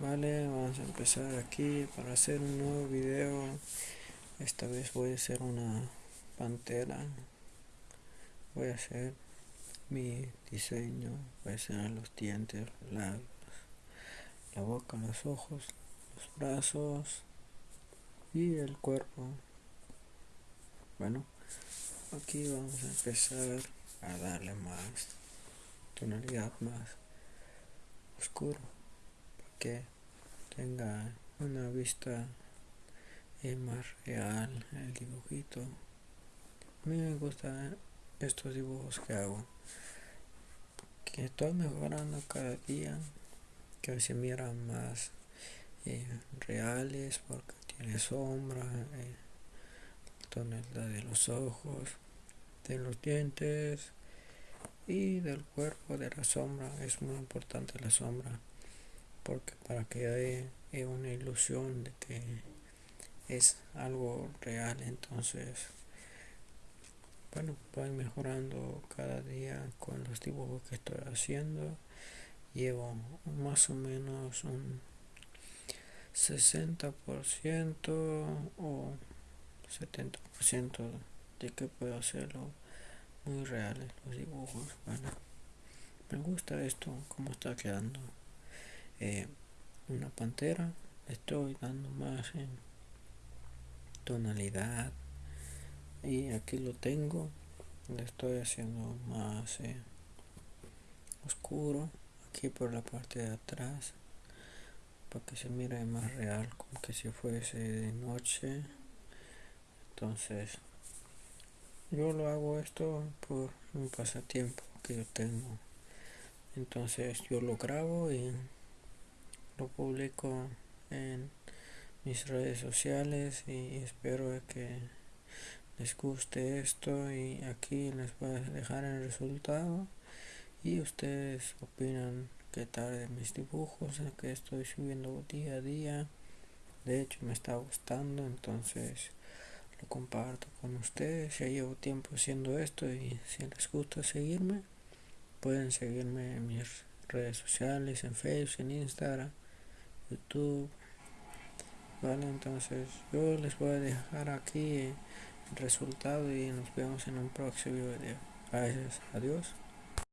Vale, vamos a empezar aquí para hacer un nuevo video. Esta vez voy a hacer una pantera. Voy a hacer mi diseño. Voy a hacer los dientes, la, la boca, los ojos, los brazos y el cuerpo. Bueno, aquí vamos a empezar a darle más tonalidad más oscuro que tenga una vista más real el dibujito. A mí me gustan estos dibujos que hago que estoy mejorando cada día que se miran más eh, reales porque tiene sombra eh, de los ojos de los dientes y del cuerpo de la sombra. Es muy importante la sombra porque para que haya una ilusión de que es algo real entonces bueno voy mejorando cada día con los dibujos que estoy haciendo. Llevo más o menos un 60% o 70% de que puedo hacerlo muy reales los dibujos. Bueno me gusta esto como está quedando eh, una pantera estoy dando más en tonalidad y aquí lo tengo le estoy haciendo más eh, oscuro aquí por la parte de atrás para que se mire más real como que si fuese de noche. Entonces yo lo hago esto por un pasatiempo que yo tengo. Entonces yo lo grabo y lo publico en mis redes sociales y espero que les guste esto y aquí les voy a dejar el resultado. Y ustedes opinan qué tal de mis dibujos que estoy subiendo día a día. De hecho me está gustando entonces lo comparto con ustedes. Ya llevo tiempo haciendo esto y si les gusta seguirme pueden seguirme en mis redes sociales en facebook en instagram youtube. Vale entonces yo les voy a dejar aquí el resultado y nos vemos en un próximo video. Gracias adiós